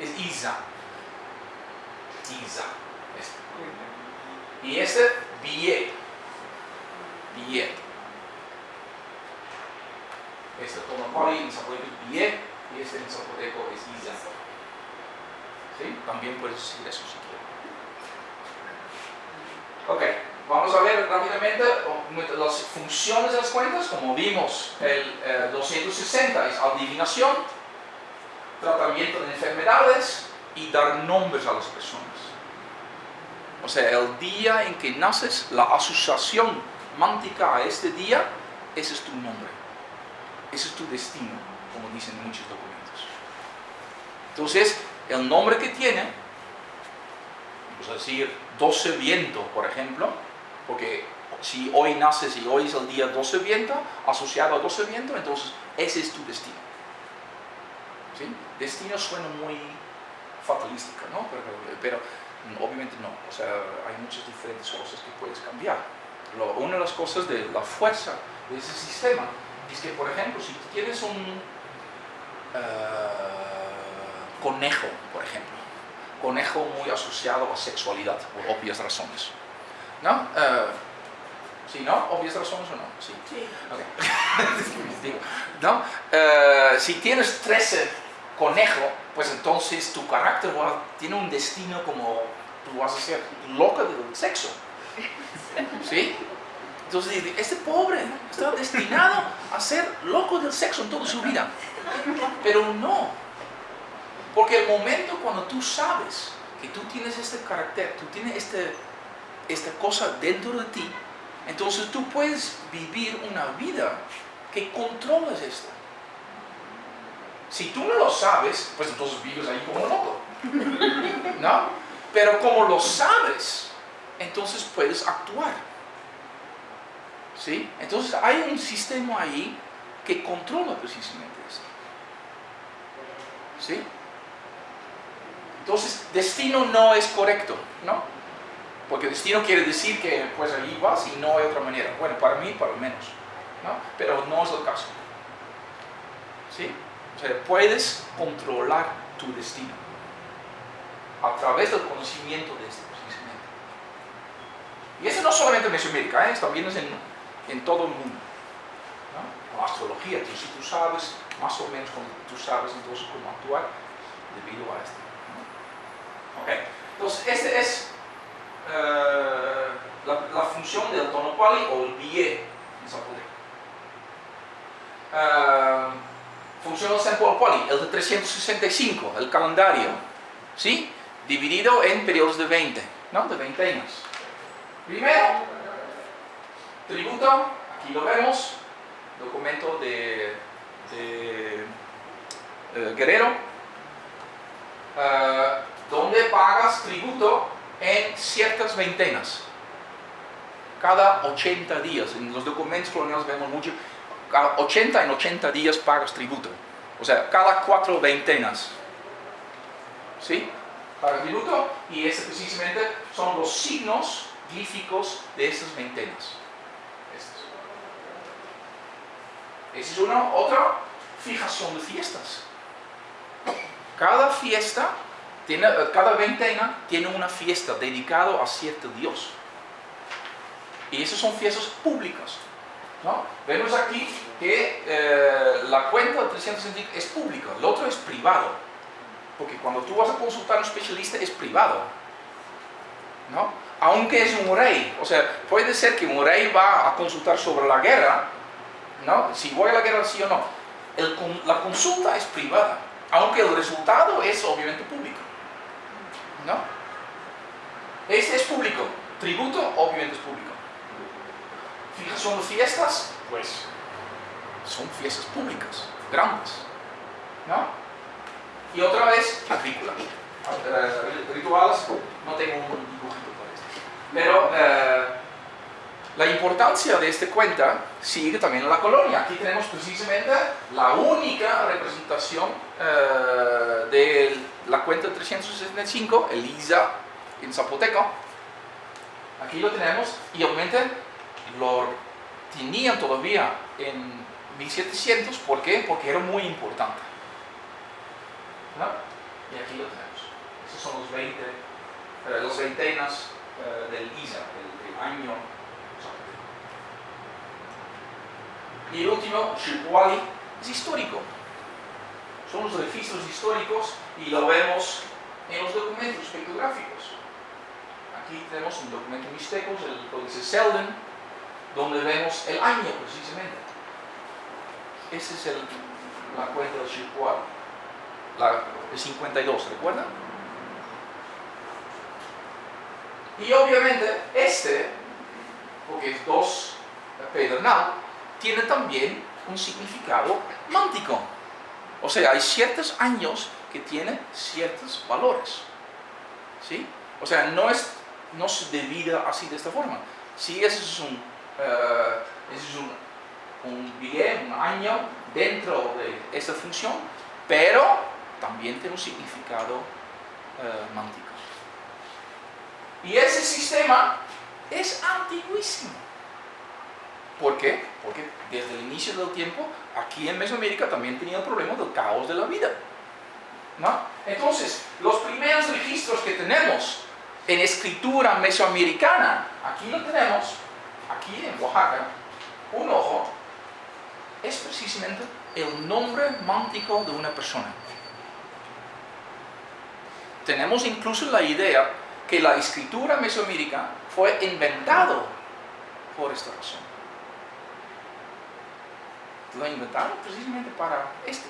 es Isa. Isa. Este. Y este, Bie. Bie. Este Tonopali en zapoteco es Bie y este en zapoteco es Isa. ¿Sí? También puedes decir eso si quieres. Ok. Vamos a ver rápidamente las funciones de las cuentas, como vimos, el 260 es adivinación, tratamiento de enfermedades y dar nombres a las personas. O sea, el día en que naces, la asociación mántica a este día, ese es tu nombre. Ese es tu destino, como dicen muchos documentos. Entonces, el nombre que tiene, vamos a decir 12 viento, por ejemplo, porque si hoy naces y hoy es el día 12 viento, asociado a 12 viento, entonces ese es tu destino. ¿Sí? Destino suena muy fatalística, ¿no? Pero, obviamente no, o sea, hay muchas diferentes cosas que puedes cambiar. una de las cosas de la fuerza de ese sistema es que, por ejemplo, si tienes un eh, conejo, por ejemplo, conejo muy asociado a sexualidad, por obvias razones, ¿No? Uh, ¿Sí, no? ¿Obvias razones o no? Sí. sí. Okay. ¿No? Uh, si tienes 13 conejos, pues entonces tu carácter tiene un destino como tú vas a ser loca del sexo. ¿Sí? Entonces, este pobre está destinado a ser loco del sexo en toda su vida. Pero no. Porque el momento cuando tú sabes que tú tienes este carácter, tú tienes este esta cosa dentro de ti, entonces tú puedes vivir una vida que controlas esto. Si tú no lo sabes, pues entonces vives ahí como loco. ¿No? Pero como lo sabes, entonces puedes actuar. ¿Sí? Entonces hay un sistema ahí que controla precisamente esto. ¿Sí? Entonces, destino no es correcto, ¿no? Porque destino quiere decir que pues ahí vas y no hay otra manera. Bueno, para mí, lo menos. ¿no? Pero no es el caso. ¿Sí? Puedes controlar tu destino a través del conocimiento de este precisamente. Y eso no solamente en Mesoamérica, ¿eh? también es en, en, todo el mundo. ¿no? La astrología, si tú sabes, más o menos tú sabes entonces cómo actuar debido a esto. ¿no? Entonces este es eh, la, función del tono quali o el billet en zapoteco. Uh, función del sample quali, el de 365, el calendario, ¿sí? Dividido en periodos de 20, ¿no? De 20 años. Primero, tributo, aquí lo vemos, documento de, de eh, Guerrero, donde pagas tributo en ciertas veintenas, cada 80 días. En los documentos coloniales vemos mucho, cada 80 en 80 días pagas tributo. O sea, cada cuatro veintenas. ¿Sí? Pagas tributo y este precisamente son los signos glíficos de estas veintenas. Esa es una otra fijación de fiestas. Cada fiesta eh, cada veintena tiene una fiesta dedicada a cierto Dios. Y esas son fiestas públicas. ¿No? Vemos aquí que eh, la cuenta de 365 es pública, el otro es privado. Porque cuando tú vas a consultar a un especialista es privado. ¿no? Aunque es un rey, o sea, puede ser que un rey va a consultar sobre la guerra, ¿no? si voy a la guerra sí o no. la consulta es privada, aunque el resultado es obviamente público. ¿no? Este es público, tributo obviamente es público. ¿Son fiestas? Pues son fiestas públicas, grandes, ¿no? Y otra vez, agrícola. Eh, rituales, no tengo un dibujito para esto. Pero eh, la importancia de esta cuenta sigue también en la colonia. Aquí tenemos precisamente la única representación eh, de la cuenta 365, Elisa en zapoteco. Aquí lo tenemos y obviamente lo tenían todavía en 1700. ¿Por qué? Porque era muy importante. Y aquí lo tenemos. Esos son los 20, eh, los veintenas eh, del ISA, el, el año. Y el último, Shirkwali, es histórico. Son los registros históricos y lo vemos en los documentos pictográficos. Aquí tenemos un documento mixteco, el códice Selden, donde vemos el año precisamente. Esa es el, la cuenta del Shirkwali, la de 52, ¿recuerdan? Y obviamente este, porque es dos pedernal, tiene también un significado mántico. O sea, hay ciertos años que tienen ciertos valores. ¿Sí? O sea, no, es, no se divide así de esta forma. Sí, ese es un, eh, es un, un bien, un año dentro de esta función, pero también tiene un significado uh, mántico. Y ese sistema es antiguísimo. ¿Por qué? Porque desde el inicio del tiempo, aquí en Mesoamérica también tenía el problema del caos de la vida. ¿no? Entonces, los primeros registros que tenemos en escritura mesoamericana, aquí lo tenemos, aquí en Oaxaca, un ojo, es precisamente el nombre mántico de una persona. Tenemos incluso la idea que la escritura mesoamérica fue inventado por esta razón. Lo inventaron precisamente para esto.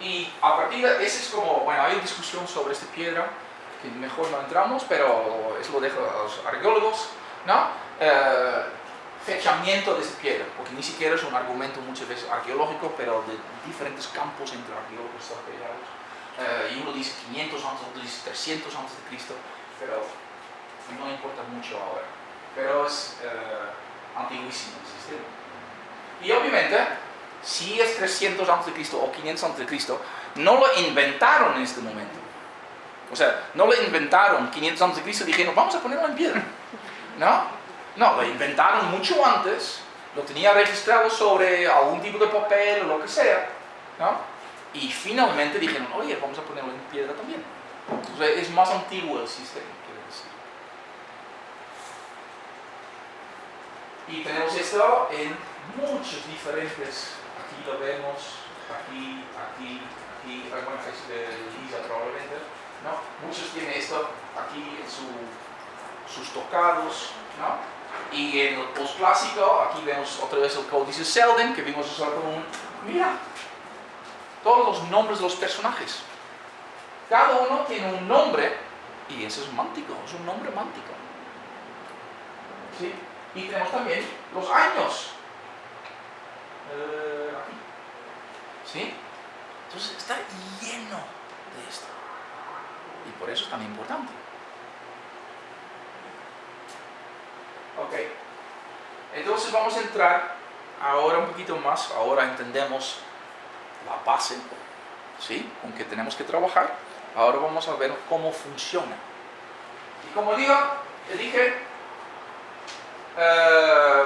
Y a partir de ese es como, bueno, hay discusión sobre esta piedra, que mejor no entramos, pero eso lo dejo a los arqueólogos, ¿no? Eh, fechamiento de esa piedra, porque ni siquiera es un argumento muchas veces arqueológico, pero de diferentes campos entre arqueólogos. Eh, y uno dice 500 antes, otro dice 300 antes de Cristo, pero no importa mucho ahora. Pero es eh, antiguísimo el sistema. Y obviamente, si es 300 antes de Cristo o 500 antes de Cristo, no lo inventaron en este momento. O sea, no lo inventaron 500 antes de Cristo dijeron, vamos a ponerlo en piedra. ¿No? No, lo inventaron mucho antes, lo tenía registrado sobre algún tipo de papel o lo que sea, ¿no? Y finalmente dijeron, oye, vamos a ponerlo en piedra también. Entonces es más antiguo el sistema, quiero decir. Y tenemos esto en muchos diferentes, aquí lo vemos, aquí, aquí, aquí, bueno, es de Lisa probablemente, ¿no? Muchos tienen esto aquí en su, sus tocados, ¿no? Y en el postclásico, aquí vemos otra vez el códice Selden, que vimos usar como un... Mira, todos los nombres de los personajes. Cada uno tiene un nombre y ese es mántico, es un nombre mántico. ¿Sí? Y tenemos también los años. Eh. ¿Sí? Entonces está lleno de esto. Y por eso es tan importante. Ok. Entonces vamos a entrar ahora un poquito más, ahora entendemos la base, ¿sí? Con que tenemos que trabajar. Ahora vamos a ver cómo funciona. Y como digo, dije, eh,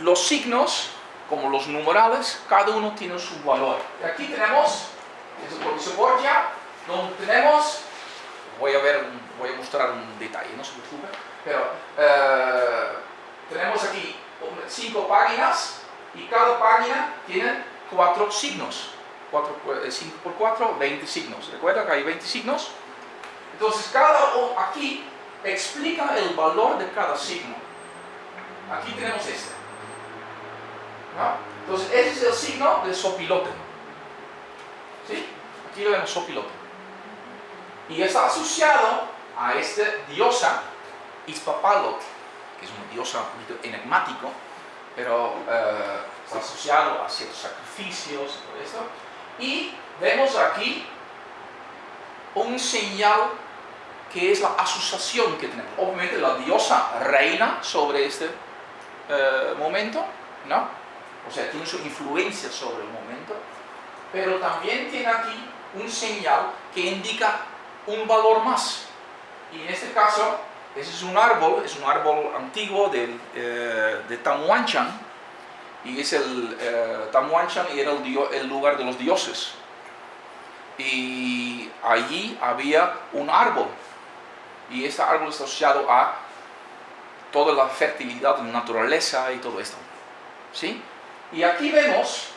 los signos, como los numerales, cada uno tiene su valor. Y aquí tenemos, es el códice Donde tenemos, voy a ver, voy a mostrar un detalle, no se preocupe pero eh, tenemos aquí cinco páginas y cada página tiene cuatro signos. 5 eh, por 4, 20 signos. ¿Recuerda que hay 20 signos? Entonces, cada aquí explica el valor de cada signo. Aquí tenemos este. Entonces, ese es el signo de sopilote. ¿Sí? Aquí lo vemos sopilote. Y está asociado a esta diosa Ispapalot, que es una diosa un poquito enigmático, pero eh, está asociado a ciertos sacrificios y todo esto. Y vemos aquí un señal que es la asociación que tenemos. Obviamente la diosa reina sobre este eh, momento, ¿no? O sea, tiene su influencia sobre el momento, pero también tiene aquí un señal que indica un valor más. Y en este caso ese es un árbol, es un árbol antiguo de, eh, de Tamuanchan y es el eh, Tamuanchan era el, dio- el lugar de los dioses. Y allí había un árbol y este árbol está asociado a toda la fertilidad de la naturaleza y todo esto. ¿Sí? Y aquí vemos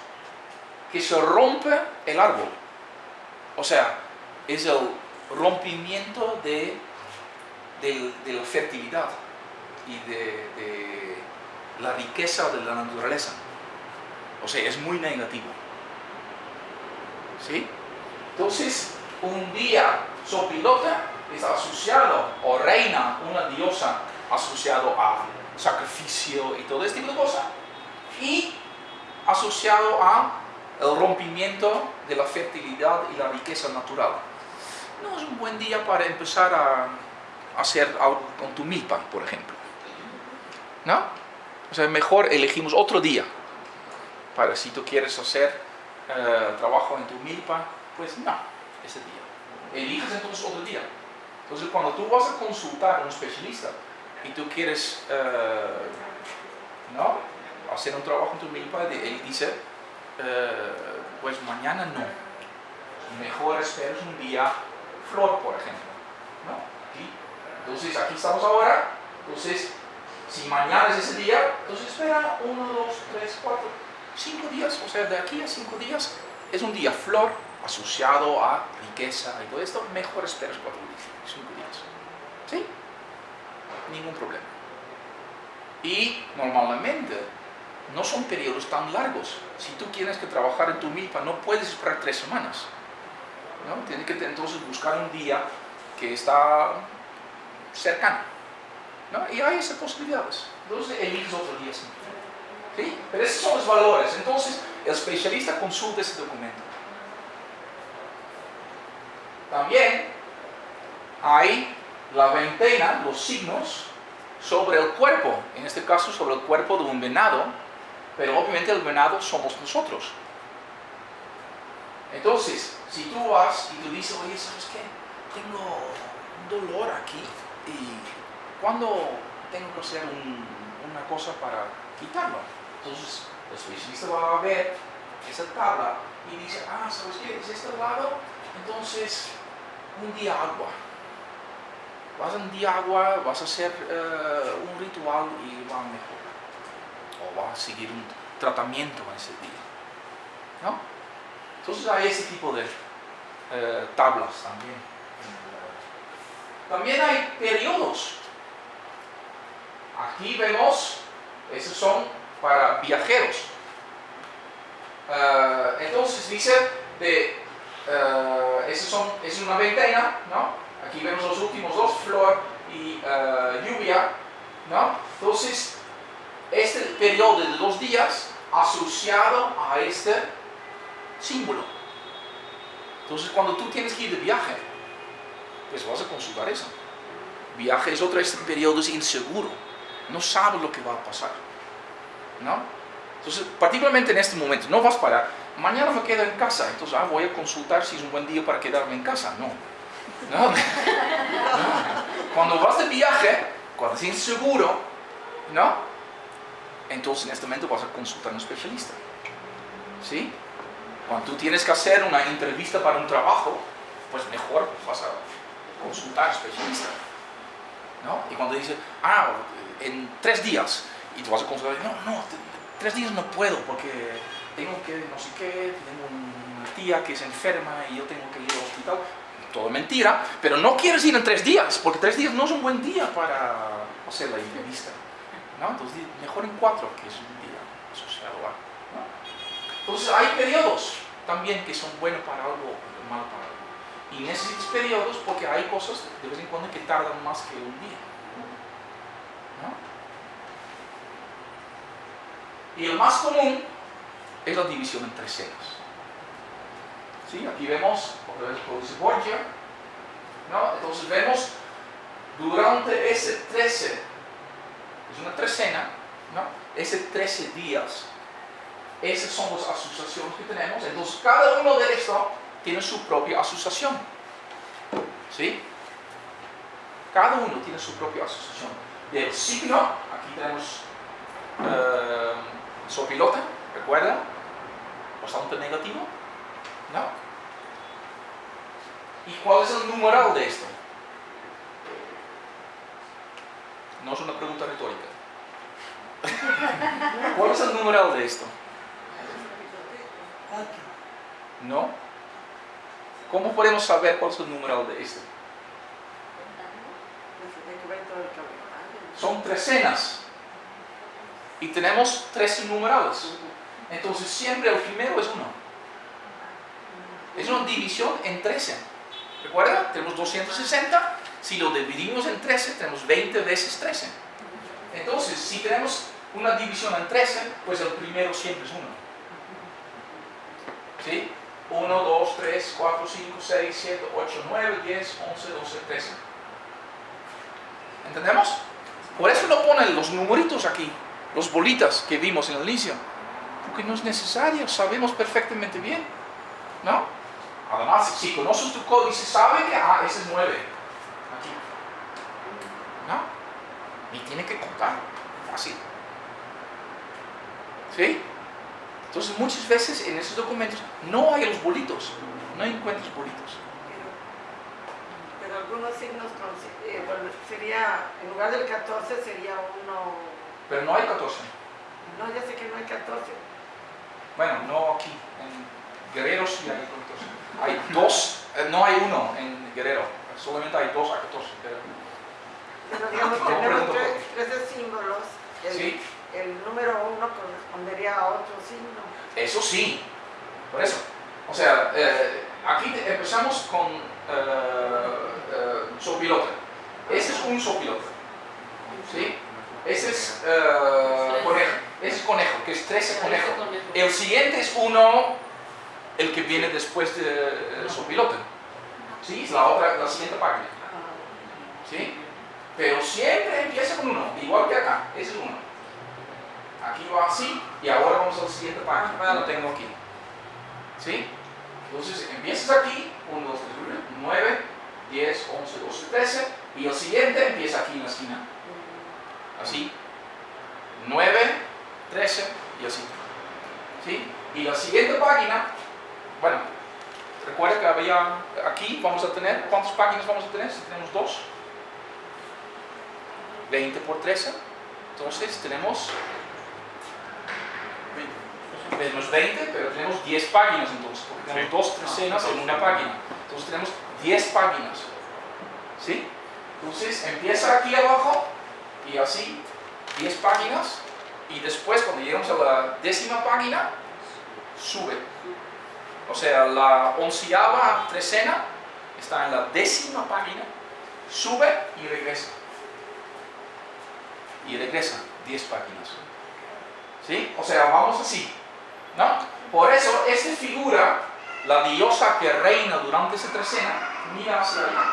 que se rompe el árbol. O sea, es el rompimiento de, del- de la fertilidad y de, de la riqueza de la naturaleza. O sea, es muy negativo. ¿Sí? Entonces, un día Sopilota está asociado, o reina, una diosa asociado a sacrificio y todo este tipo de cosas, y asociado a el rompimiento de la fertilidad y la riqueza natural. No es un buen día para empezar a hacer algo con tu milpa, por ejemplo. ¿No? O sea, mejor elegimos otro día para si tú quieres hacer eh, trabajo en tu milpa, pues no, ese día. Eliges entonces otro día. Entonces, cuando tú vas a consultar a un especialista y tú quieres eh, ¿no? hacer un trabajo en tu milpa, él dice, eh, pues mañana no. Mejor esperes un día flor, por ejemplo. ¿no? Aquí. Entonces, aquí estamos ahora. Entonces, si mañana es ese día, entonces espera uno, dos, tres, cuatro, cinco días. O sea, de aquí a cinco días es un día flor asociado a riqueza y todo esto. Mejor esperes cuatro días, cinco días. ¿Sí? Ningún problema. Y normalmente no son periodos tan largos. Si tú quieres que trabajar en tu milpa, no puedes esperar tres semanas. ¿No? Tienes que entonces buscar un día que está cercano. ¿no? Y hay esas posibilidades. Entonces eliges otro día. sí. ¿Sí? Pero esos son los valores. Entonces el especialista consulta ese documento. También hay la veintena, los signos, sobre el cuerpo. En este caso sobre el cuerpo de un venado. Pero obviamente el venado somos nosotros. Entonces, si tú vas y tú dices, oye, ¿sabes qué? Tengo un dolor aquí y ¿cuándo tengo que hacer un- una cosa para quitarlo? Entonces, el especialista va a ver esa tabla y dice, ah, ¿sabes qué? Es este lado, entonces un día agua. Vas a un día agua, vas a hacer eh, un ritual y va a mejorar. O vas a seguir un tratamiento en ese día. ¿No? Entonces hay ese tipo de eh, tablas también. También hay periodos. Aquí vemos, esos son para viajeros. Eh, entonces dice, de, eh, esos son, es una veintena, ¿no? Aquí vemos los últimos dos, flor y lluvia, ¿no? Entonces, este periodo de dos días asociado a este símbolo. Entonces, cuando tú tienes que ir de viaje, pues vas a consultar eso. Viaje es otro, este periodo es inseguro. No sabes lo que va a pasar. ¿No? Entonces, particularmente en este momento, no vas para, mañana me quedo en casa, entonces ah, voy a consultar si es un buen día para quedarme en casa. No. No. No. Cuando vas de viaje, cuando es inseguro, ¿no? Entonces en este momento vas a consultar a un especialista. ¿Sí? Cuando tú tienes que hacer una entrevista para un trabajo, pues mejor vas a consultar a especialista. ¿No? Y cuando dice, ah, en tres días, y tú vas a consultar, no, no, tres días no puedo porque tengo que, no sé qué, tengo una tía que es enferma y yo tengo que ir al hospital. Todo mentira, pero no quieres ir en tres días, porque tres días no es un buen día para hacer la entrevista. ¿no? Entonces, mejor en cuatro, que es un día. ¿no? Entonces, hay periodos también que son buenos para algo y malos para algo. Y necesitas periodos porque hay cosas de vez en cuando que tardan más que un día. Y el más común es la división en tres cenas. ¿Sí? Aquí vemos, otra vez Borgia, ¿no? Entonces vemos durante ese 13, es una trecena, ¿no? Ese 13 días, esas son las asociaciones que tenemos. Entonces cada uno de estos tiene su propia asociación. ¿Sí? Cada uno tiene su propia asociación. Del signo, aquí tenemos eh, sopilote, ¿recuerda? Bastante negativo, ¿no? ¿Y cuál es el numeral de esto? No es una pregunta retórica. ¿Cuál es el numeral de esto? ¿No? ¿Cómo podemos saber cuál es el numeral de esto? Son trecenas. Y tenemos 13 numerales. Entonces siempre el primero es 1. Es una división en 13. ¿Recuerda? Tenemos 260. Si lo dividimos en 13, tenemos 20 veces 13. Entonces, si tenemos una división en 13, pues el primero siempre es 1. ¿Sí? 1, 2, 3, 4, 5, 6, 7, 8, 9, 10, 11, 12, 13. ¿Entendemos? Por eso no ponen los numeritos aquí, los bolitas que vimos en el inicio. Porque no es necesario, sabemos perfectamente bien. ¿No? Además, si conoces tu códice, sabe que, ah, ese es 9. Aquí. ¿No? Ni tiene que contar. Fácil. ¿Sí? Entonces muchas veces en esos documentos no hay los bolitos, no encuentras bolitos. Pero, algunos signos eh, bueno, sería, en lugar del 14 sería uno... Pero no hay 14. No, ya sé que no hay 14. Bueno, no aquí, en Guerrero sí hay 14. Hay dos, eh, no hay uno en Guerrero, solamente hay dos a 14. Pero, pero digamos, No, tenemos tres, 13 símbolos. El, Sí. El número uno correspondería a otro signo. Eso sí, por eso. O sea, eh, aquí empezamos con eh, eh, sopilote. Ese es un sopilote. ¿Sí? Ese es eh, conejo. Ese es conejo, que es 13 conejo. El siguiente es uno, el que viene después del sopilote. ¿Sí? Es la, otra, la siguiente página. ¿Sí? Pero siempre empieza con uno, igual que acá. Ese es uno. Aquí va así y ahora vamos a la siguiente página. Lo tengo aquí. ¿Sí? Entonces empiezas aquí, 1, 2, 3, 9, 10, 11, 12, 13 y el siguiente empieza aquí en la esquina. Así. 9, 13 y así. ¿Sí? Y la siguiente página, bueno, recuerda que había aquí, vamos a tener, ¿cuántas páginas vamos a tener? Si tenemos dos. 20 por 13. Entonces tenemos tenemos 20, pero tenemos 10 páginas entonces, porque tenemos dos trecenas en una página. Entonces tenemos 10 páginas. ¿Sí? Entonces empieza aquí abajo y así 10 páginas y después cuando llegamos a la décima página sube. O sea, la onceava trecena está en la décima página, sube y regresa. Y regresa 10 páginas. ¿Sí? O sea, vamos así. ¿No? Por eso, esta figura, la diosa que reina durante esa trecena, mira hacia allá.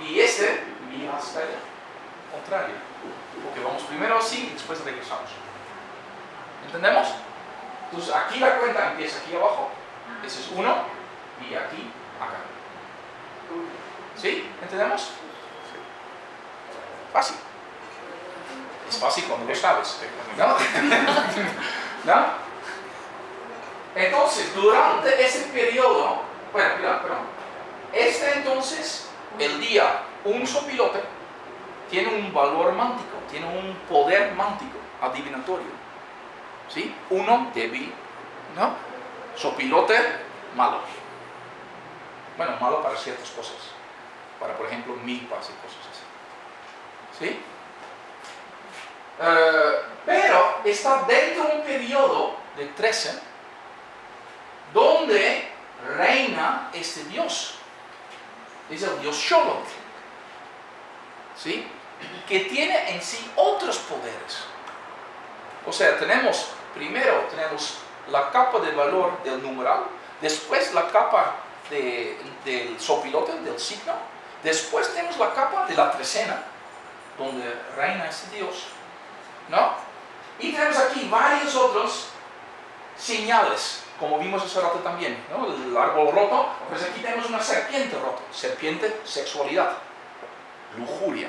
Y este mira hacia allá. Contrario. Porque vamos primero así y después regresamos. ¿Entendemos? Entonces aquí la cuenta empieza aquí abajo. Ese es uno. Y aquí, acá. ¿Sí? ¿Entendemos? Fácil. Es fácil cuando lo sabes. ¿No? ¿No? Entonces, durante ese periodo, bueno, mira, perdón. Este entonces, el día, un sopilote, tiene un valor mántico, tiene un poder mántico, adivinatorio. ¿Sí? Uno débil, ¿no? Sopilote, malo. Bueno, malo para ciertas cosas. Para, por ejemplo, milpas y cosas así. ¿Sí? Eh, pero está dentro de un periodo de 13 donde reina este Dios. Es el Dios Sholot. ¿Sí? Que tiene en sí otros poderes. O sea, tenemos, primero tenemos la capa de valor del numeral, después la capa de- del sopilote, del signo, después tenemos la capa de la trecena, donde reina este Dios. ¿No? Y tenemos aquí varios otros señales, como vimos hace rato también. El árbol roto, pues aquí tenemos una serpiente rota, serpiente, sexualidad, lujuria,